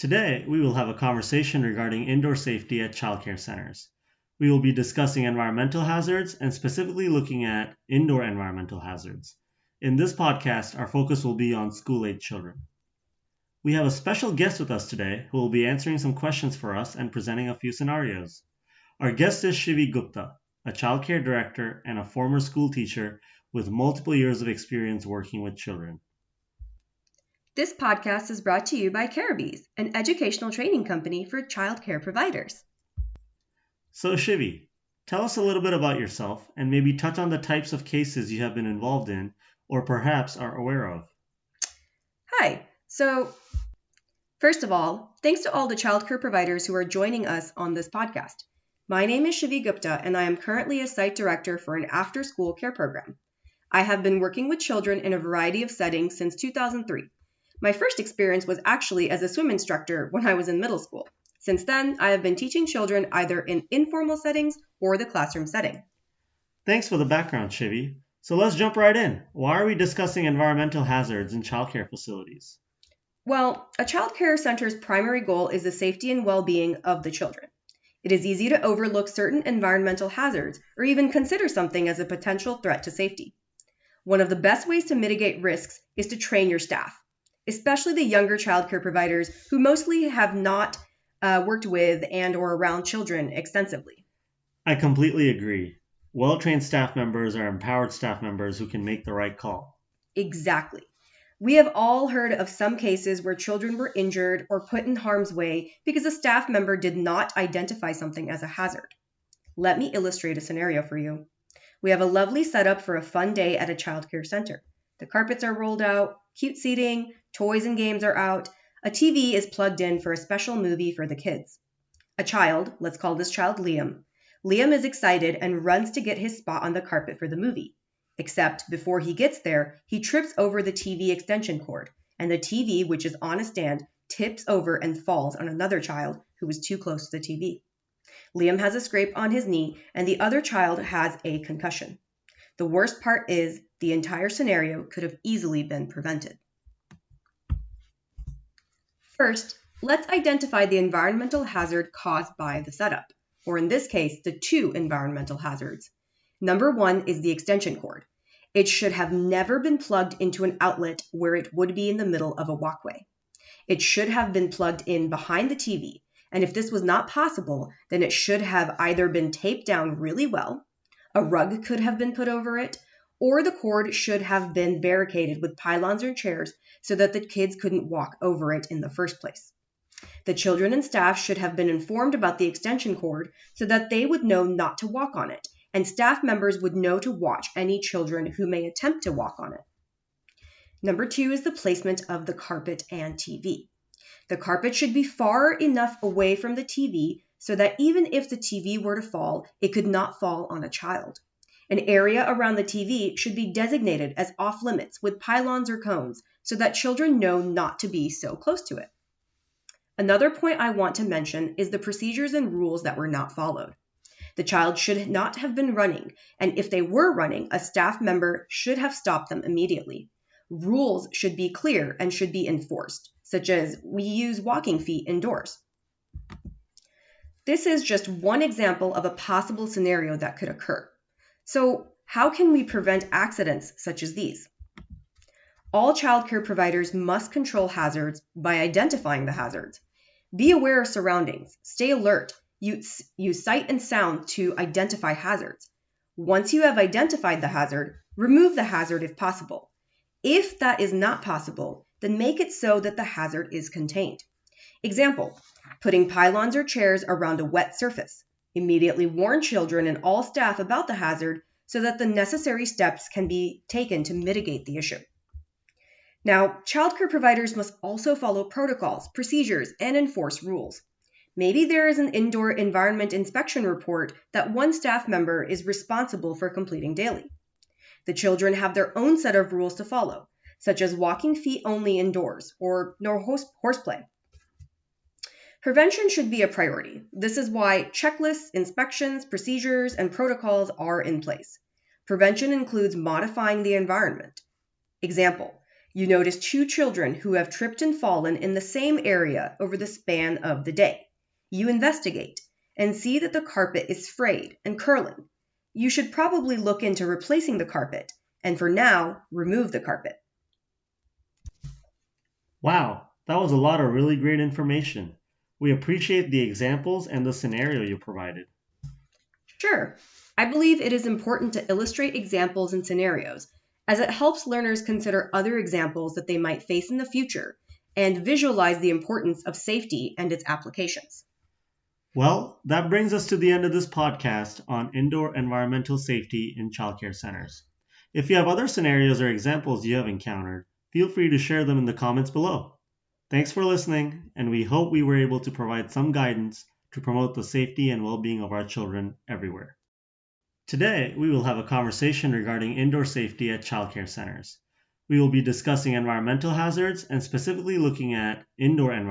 Today, we will have a conversation regarding indoor safety at childcare centers. We will be discussing environmental hazards and specifically looking at indoor environmental hazards. In this podcast, our focus will be on school age children. We have a special guest with us today who will be answering some questions for us and presenting a few scenarios. Our guest is Shivi Gupta, a childcare director and a former school teacher with multiple years of experience working with children. This podcast is brought to you by Carabees, an educational training company for childcare providers. So, Shivi, tell us a little bit about yourself and maybe touch on the types of cases you have been involved in or perhaps are aware of. Hi. So, first of all, thanks to all the childcare providers who are joining us on this podcast. My name is Shivi Gupta, and I am currently a site director for an after school care program. I have been working with children in a variety of settings since 2003 my first experience was actually as a swim instructor when I was in middle school. Since then, I have been teaching children either in informal settings or the classroom setting. Thanks for the background, Shivi. So let's jump right in. Why are we discussing environmental hazards in childcare facilities? Well, a childcare center's primary goal is the safety and well being of the children. It is easy to overlook certain environmental hazards or even consider something as a potential threat to safety. One of the best ways to mitigate risks is to train your staff especially the younger childcare providers who mostly have not uh, worked with and or around children extensively. I completely agree. Well-trained staff members are empowered staff members who can make the right call. Exactly. We have all heard of some cases where children were injured or put in harm's way because a staff member did not identify something as a hazard. Let me illustrate a scenario for you. We have a lovely setup for a fun day at a childcare center. The carpets are rolled out, cute seating, toys and games are out, a TV is plugged in for a special movie for the kids. A child, let's call this child Liam. Liam is excited and runs to get his spot on the carpet for the movie. Except before he gets there, he trips over the TV extension cord, and the TV, which is on a stand, tips over and falls on another child who was too close to the TV. Liam has a scrape on his knee, and the other child has a concussion. The worst part is the entire scenario could have easily been prevented. First, let's identify the environmental hazard caused by the setup, or in this case, the two environmental hazards. Number one is the extension cord. It should have never been plugged into an outlet where it would be in the middle of a walkway. It should have been plugged in behind the TV, and if this was not possible, then it should have either been taped down really well, a rug could have been put over it, or the cord should have been barricaded with pylons or chairs so that the kids couldn't walk over it in the first place. The children and staff should have been informed about the extension cord so that they would know not to walk on it, and staff members would know to watch any children who may attempt to walk on it. Number two is the placement of the carpet and TV. The carpet should be far enough away from the TV so that even if the TV were to fall, it could not fall on a child. An area around the TV should be designated as off limits with pylons or cones so that children know not to be so close to it. Another point I want to mention is the procedures and rules that were not followed. The child should not have been running, and if they were running, a staff member should have stopped them immediately. Rules should be clear and should be enforced, such as we use walking feet indoors. This is just one example of a possible scenario that could occur. So, how can we prevent accidents such as these? All childcare providers must control hazards by identifying the hazards. Be aware of surroundings, stay alert, use, use sight and sound to identify hazards. Once you have identified the hazard, remove the hazard if possible. If that is not possible, then make it so that the hazard is contained. Example, putting pylons or chairs around a wet surface. Immediately warn children and all staff about the hazard so that the necessary steps can be taken to mitigate the issue. Now, childcare providers must also follow protocols, procedures, and enforce rules. Maybe there is an indoor environment inspection report that one staff member is responsible for completing daily. The children have their own set of rules to follow, such as walking feet only indoors or no horse, horseplay. Prevention should be a priority. This is why checklists, inspections, procedures, and protocols are in place. Prevention includes modifying the environment. Example You notice two children who have tripped and fallen in the same area over the span of the day. You investigate and see that the carpet is frayed and curling. You should probably look into replacing the carpet and for now, remove the carpet. Wow, that was a lot of really great information. We appreciate the examples and the scenario you provided. Sure. I believe it is important to illustrate examples and scenarios as it helps learners consider other examples that they might face in the future and visualize the importance of safety and its applications. Well, that brings us to the end of this podcast on indoor environmental safety in childcare centers. If you have other scenarios or examples you have encountered, feel free to share them in the comments below. Thanks for listening, and we hope we were able to provide some guidance to promote the safety and well being of our children everywhere. Today, we will have a conversation regarding indoor safety at childcare centers. We will be discussing environmental hazards and specifically looking at indoor environment.